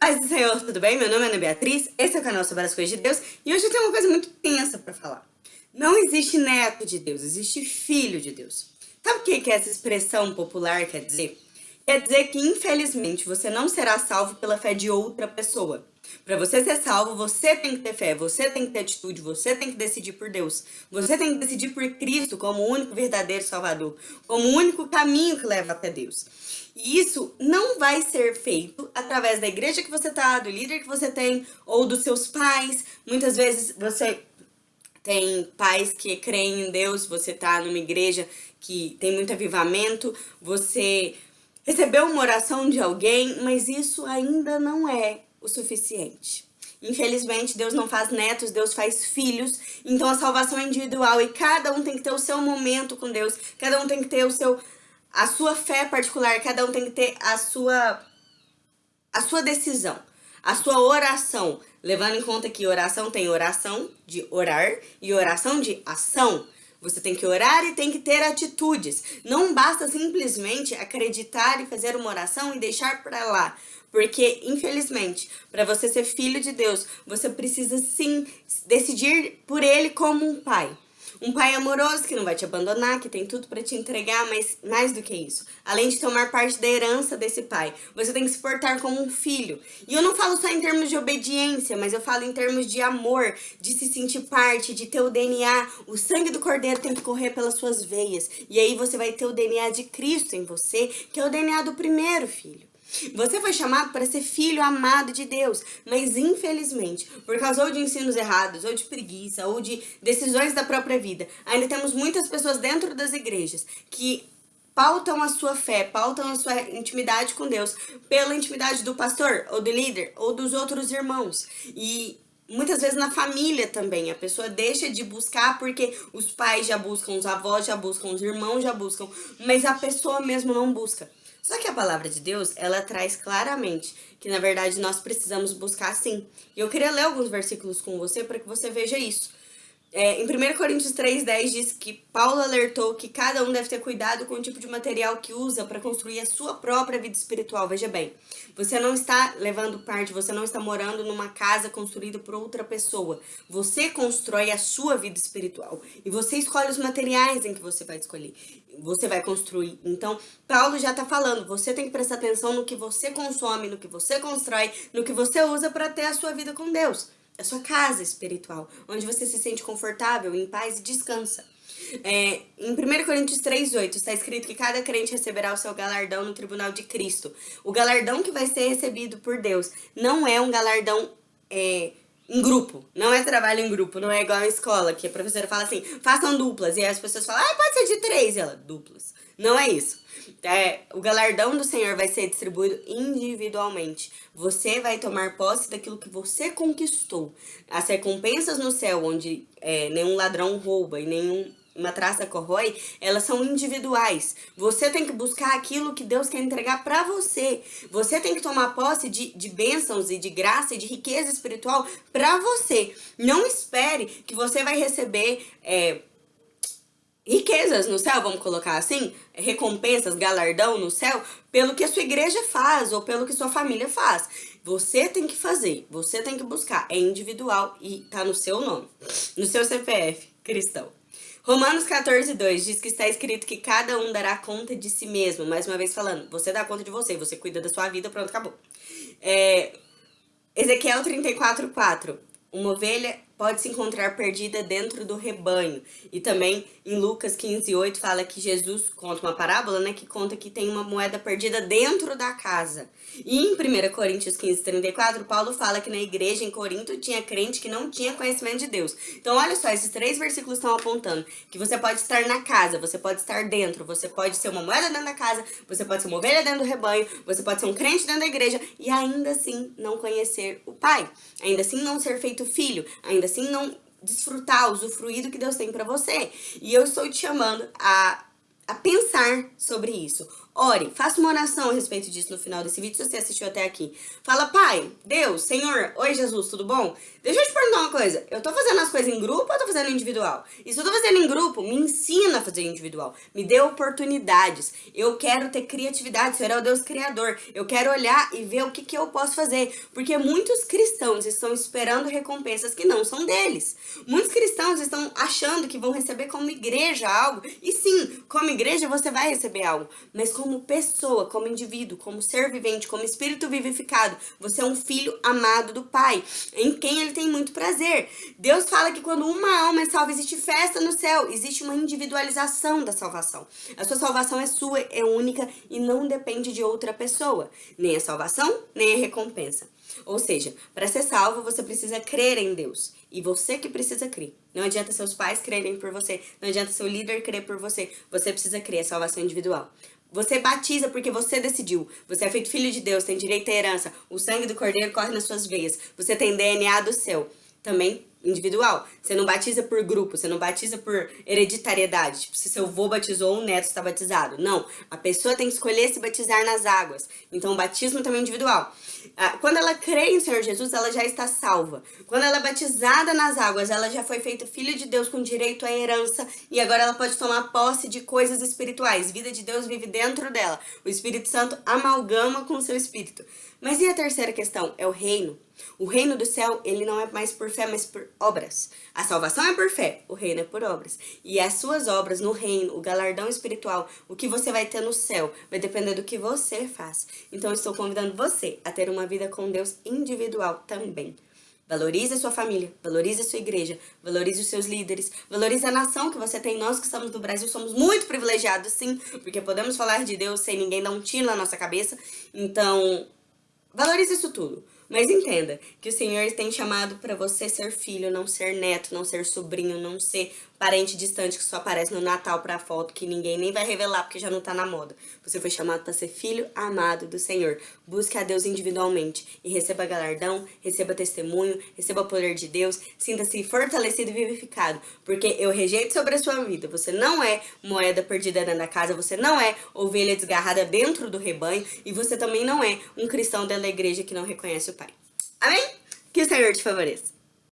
Paz do Senhor, tudo bem? Meu nome é Ana Beatriz, esse é o canal sobre as coisas de Deus e hoje eu tenho uma coisa muito tensa pra falar. Não existe neto de Deus, existe filho de Deus. Sabe o que, que essa expressão popular quer dizer? Quer dizer que, infelizmente, você não será salvo pela fé de outra pessoa. Para você ser salvo, você tem que ter fé, você tem que ter atitude, você tem que decidir por Deus. Você tem que decidir por Cristo como o único verdadeiro Salvador, como o único caminho que leva até Deus. E isso não vai ser feito através da igreja que você tá, do líder que você tem, ou dos seus pais. Muitas vezes você tem pais que creem em Deus, você tá numa igreja que tem muito avivamento, você recebeu uma oração de alguém, mas isso ainda não é o suficiente. Infelizmente, Deus não faz netos, Deus faz filhos. Então a salvação é individual e cada um tem que ter o seu momento com Deus. Cada um tem que ter o seu a sua fé particular, cada um tem que ter a sua, a sua decisão, a sua oração, levando em conta que oração tem oração de orar e oração de ação. Você tem que orar e tem que ter atitudes. Não basta simplesmente acreditar e fazer uma oração e deixar para lá. Porque, infelizmente, para você ser filho de Deus, você precisa sim decidir por Ele como um pai. Um pai amoroso que não vai te abandonar, que tem tudo para te entregar, mas mais do que isso. Além de tomar parte da herança desse pai, você tem que se portar como um filho. E eu não falo só em termos de obediência, mas eu falo em termos de amor, de se sentir parte, de ter o DNA. O sangue do cordeiro tem que correr pelas suas veias. E aí você vai ter o DNA de Cristo em você, que é o DNA do primeiro filho. Você foi chamado para ser filho amado de Deus, mas infelizmente, por causa ou de ensinos errados, ou de preguiça, ou de decisões da própria vida, ainda temos muitas pessoas dentro das igrejas que pautam a sua fé, pautam a sua intimidade com Deus pela intimidade do pastor, ou do líder, ou dos outros irmãos. E muitas vezes na família também, a pessoa deixa de buscar porque os pais já buscam, os avós já buscam, os irmãos já buscam, mas a pessoa mesmo não busca. Só que a palavra de Deus, ela traz claramente que, na verdade, nós precisamos buscar sim. E eu queria ler alguns versículos com você para que você veja isso. É, em 1 Coríntios 3,10 diz que Paulo alertou que cada um deve ter cuidado com o tipo de material que usa para construir a sua própria vida espiritual. Veja bem, você não está levando parte, você não está morando numa casa construída por outra pessoa. Você constrói a sua vida espiritual e você escolhe os materiais em que você vai escolher. Você vai construir. Então, Paulo já está falando, você tem que prestar atenção no que você consome, no que você constrói, no que você usa para ter a sua vida com Deus a sua casa espiritual, onde você se sente confortável, em paz e descansa. É, em 1 Coríntios 3,8 está escrito que cada crente receberá o seu galardão no tribunal de Cristo. O galardão que vai ser recebido por Deus não é um galardão é, em grupo, não é trabalho em grupo, não é igual a escola, que a professora fala assim, façam duplas, e aí as pessoas falam, ah, pode ser de três, e ela, duplas. Não é isso. É, o galardão do Senhor vai ser distribuído individualmente. Você vai tomar posse daquilo que você conquistou. As recompensas no céu, onde é, nenhum ladrão rouba e nenhum uma traça corrói, elas são individuais. Você tem que buscar aquilo que Deus quer entregar para você. Você tem que tomar posse de, de bênçãos e de graça e de riqueza espiritual para você. Não espere que você vai receber é, riquezas no céu, vamos colocar assim, recompensas, galardão no céu, pelo que a sua igreja faz ou pelo que sua família faz. Você tem que fazer, você tem que buscar, é individual e tá no seu nome, no seu CPF cristão. Romanos 14, 2 diz que está escrito que cada um dará conta de si mesmo. Mais uma vez falando, você dá conta de você, você cuida da sua vida, pronto, acabou. É, Ezequiel 34, 4. Uma ovelha pode se encontrar perdida dentro do rebanho. E também em Lucas 15, 8 fala que Jesus conta uma parábola, né? Que conta que tem uma moeda perdida dentro da casa. E em 1 Coríntios 15, 34, Paulo fala que na igreja em Corinto tinha crente que não tinha conhecimento de Deus. Então olha só, esses três versículos estão apontando que você pode estar na casa, você pode estar dentro, você pode ser uma moeda dentro da casa, você pode ser uma ovelha dentro do rebanho, você pode ser um crente dentro da igreja e ainda assim não conhecer o Pai. Ainda assim não ser feito filho, ainda assim não desfrutar, usufruir do que Deus tem para você. E eu estou te chamando a, a pensar sobre isso. Ore, faça uma oração a respeito disso no final desse vídeo, se você assistiu até aqui. Fala, Pai, Deus, Senhor, Oi Jesus, tudo bom? Deixa eu te perguntar uma coisa, eu tô fazendo as coisas em grupo ou eu tô fazendo individual? E se eu tô fazendo em grupo, me ensina a fazer individual, me dê oportunidades. Eu quero ter criatividade, Senhor é o Deus Criador. Eu quero olhar e ver o que, que eu posso fazer, porque muitos cristãos estão esperando recompensas que não são deles. Muitos cristãos estão achando que vão receber como igreja algo, e sim, como igreja você vai receber algo, mas como pessoa, como indivíduo, como ser vivente, como espírito vivificado, você é um filho amado do Pai, em quem ele tem muito prazer. Deus fala que quando uma alma é salva, existe festa no céu, existe uma individualização da salvação. A sua salvação é sua, é única e não depende de outra pessoa, nem a salvação, nem a recompensa. Ou seja, para ser salvo, você precisa crer em Deus. E você que precisa crer. Não adianta seus pais crerem por você. Não adianta seu líder crer por você. Você precisa crer, é salvação individual. Você batiza porque você decidiu. Você é feito filho de Deus, tem direito à herança. O sangue do cordeiro corre nas suas veias. Você tem DNA do céu. Também individual. Você não batiza por grupo, você não batiza por hereditariedade. Tipo, se seu avô batizou, um neto está batizado. Não, a pessoa tem que escolher se batizar nas águas. Então, o batismo também é individual. Ah, quando ela crê em Senhor Jesus, ela já está salva. Quando ela é batizada nas águas, ela já foi feita filha de Deus com direito à herança e agora ela pode tomar posse de coisas espirituais. Vida de Deus vive dentro dela. O Espírito Santo amalgama com o seu espírito. Mas e a terceira questão? É o reino. O reino do céu, ele não é mais por fé, mas por obras. A salvação é por fé, o reino é por obras. E as suas obras no reino, o galardão espiritual, o que você vai ter no céu, vai depender do que você faz. Então, eu estou convidando você a ter uma vida com Deus individual também. Valorize a sua família, valorize a sua igreja, valorize os seus líderes, valorize a nação que você tem. Nós que estamos no Brasil somos muito privilegiados, sim, porque podemos falar de Deus sem ninguém dar um tiro na nossa cabeça. Então, valorize isso tudo. Mas entenda que o Senhor tem chamado para você ser filho, não ser neto, não ser sobrinho, não ser parente distante que só aparece no Natal pra foto, que ninguém nem vai revelar porque já não tá na moda. Você foi chamado para ser filho amado do Senhor. Busque a Deus individualmente e receba galardão, receba testemunho, receba o poder de Deus, sinta-se fortalecido e vivificado, porque eu rejeito sobre a sua vida. Você não é moeda perdida dentro da casa, você não é ovelha desgarrada dentro do rebanho e você também não é um cristão dentro da igreja que não reconhece o Pai. Amém? Que o Senhor te favoreça.